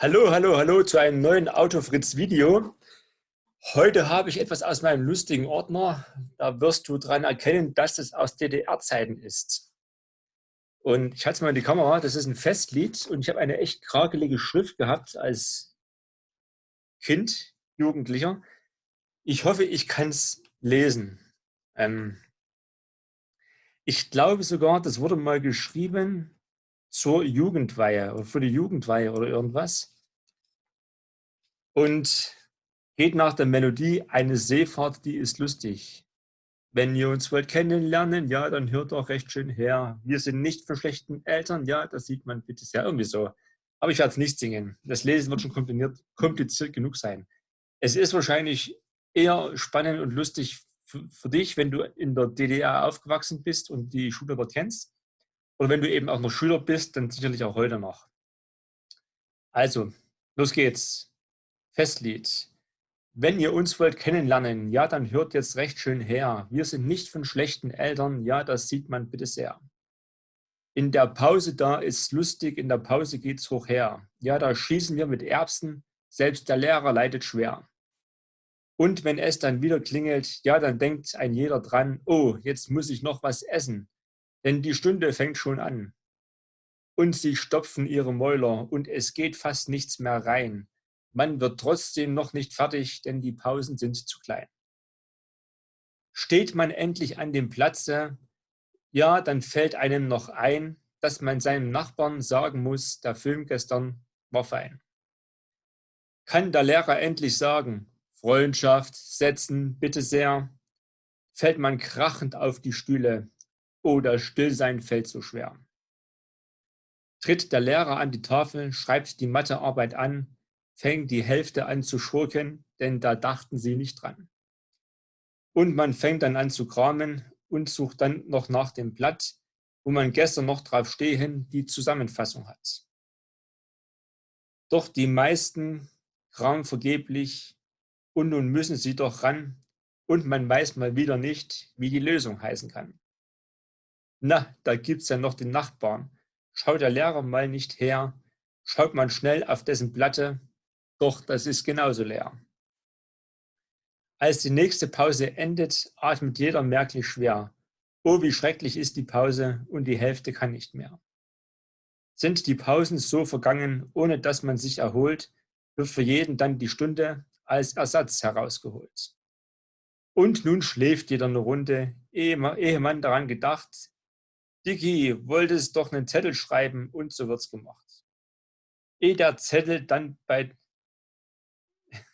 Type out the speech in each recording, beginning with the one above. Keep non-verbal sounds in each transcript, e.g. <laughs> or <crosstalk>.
Hallo, hallo, hallo zu einem neuen Autofritz-Video. Heute habe ich etwas aus meinem lustigen Ordner. Da wirst du daran erkennen, dass es aus DDR-Zeiten ist. Und ich halte es mal in die Kamera, das ist ein Festlied und ich habe eine echt krakelige Schrift gehabt als Kind, Jugendlicher. Ich hoffe, ich kann es lesen. Ähm ich glaube sogar, das wurde mal geschrieben zur Jugendweihe oder für die Jugendweihe oder irgendwas. Und geht nach der Melodie, eine Seefahrt, die ist lustig. Wenn ihr uns wollt kennenlernen, ja, dann hört doch recht schön her. Wir sind nicht von schlechten Eltern, ja, das sieht man bitte sehr irgendwie so. Aber ich werde es nicht singen. Das Lesen wird schon kompliziert, kompliziert genug sein. Es ist wahrscheinlich eher spannend und lustig für, dich, wenn du in der DDR aufgewachsen bist und die Schule dort kennst. Oder wenn du eben auch noch Schüler bist, dann sicherlich auch heute noch. Also, los geht's. Festlied. Wenn ihr uns wollt kennenlernen, ja, dann hört jetzt recht schön her. Wir sind nicht von schlechten Eltern, ja, das sieht man bitte sehr. In der Pause da ist lustig, in der Pause geht's hoch her. Ja, da schießen wir mit Erbsen, selbst der Lehrer leidet schwer. Und wenn es dann wieder klingelt, ja, dann denkt ein jeder dran, oh, jetzt muss ich noch was essen denn die Stunde fängt schon an. Und sie stopfen ihre Mäuler und es geht fast nichts mehr rein. Man wird trotzdem noch nicht fertig, denn die Pausen sind zu klein. Steht man endlich an dem Platze, ja, dann fällt einem noch ein, dass man seinem Nachbarn sagen muss, der Film gestern war fein. Kann der Lehrer endlich sagen, Freundschaft setzen, bitte sehr, fällt man krachend auf die Stühle, oder Stillsein fällt so schwer. Tritt der Lehrer an die Tafel, schreibt die Mathearbeit an, fängt die Hälfte an zu schurken, denn da dachten sie nicht dran. Und man fängt dann an zu kramen und sucht dann noch nach dem Blatt, wo man gestern noch drauf stehen die Zusammenfassung hat. Doch die meisten kramen vergeblich und nun müssen sie doch ran und man weiß mal wieder nicht, wie die Lösung heißen kann. Na, da gibt's ja noch den Nachbarn. Schaut der Lehrer mal nicht her, schaut man schnell auf dessen Platte, doch das ist genauso leer. Als die nächste Pause endet, atmet jeder merklich schwer. Oh, wie schrecklich ist die Pause und die Hälfte kann nicht mehr. Sind die Pausen so vergangen, ohne dass man sich erholt, wird für jeden dann die Stunde als Ersatz herausgeholt. Und nun schläft jeder eine Runde, ehe man daran gedacht, Dicky, wolltest doch einen Zettel schreiben und so wird's gemacht. Ehe der Zettel dann bei,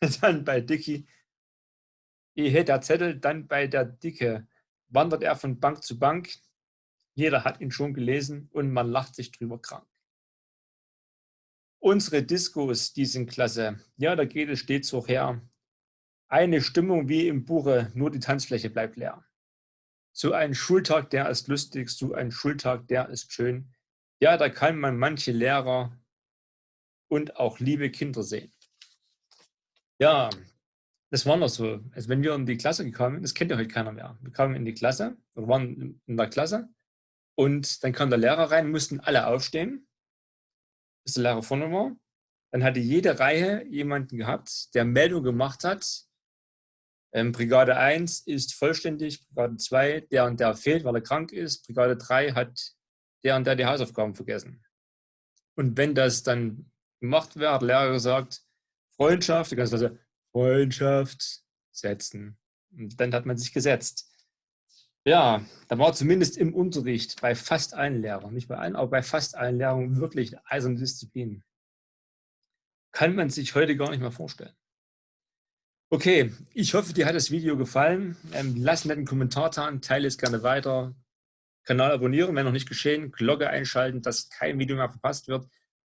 <laughs> dann bei Dicky, ehe der Zettel dann bei der Dicke, wandert er von Bank zu Bank. Jeder hat ihn schon gelesen und man lacht sich drüber krank. Unsere Diskos, die sind klasse. Ja, da geht es stets hoch her. Eine Stimmung wie im Buche, nur die Tanzfläche bleibt leer. So ein Schultag, der ist lustig, so ein Schultag, der ist schön. Ja, da kann man manche Lehrer und auch liebe Kinder sehen. Ja, das war noch so. Also wenn wir in die Klasse gekommen, das kennt ja heute keiner mehr. Wir kamen in die Klasse, wir waren in der Klasse und dann kam der Lehrer rein, mussten alle aufstehen, bis der Lehrer vorne war. Dann hatte jede Reihe jemanden gehabt, der Meldung gemacht hat, ähm, Brigade 1 ist vollständig, Brigade 2, der und der fehlt, weil er krank ist, Brigade 3 hat der und der die Hausaufgaben vergessen. Und wenn das dann gemacht wird, hat der Lehrer gesagt, Freundschaft, ganze Klasse, Freundschaft setzen. Und dann hat man sich gesetzt. Ja, da war zumindest im Unterricht bei fast allen Lehrern, nicht bei allen, aber bei fast allen Lehrern wirklich eiserne Disziplin. Kann man sich heute gar nicht mehr vorstellen. Okay, ich hoffe, dir hat das Video gefallen. Ähm, lass einen Kommentar da, teile es gerne weiter. Kanal abonnieren, wenn noch nicht geschehen. Glocke einschalten, dass kein Video mehr verpasst wird.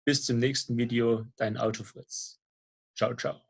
Bis zum nächsten Video, dein Autofritz. Ciao, ciao.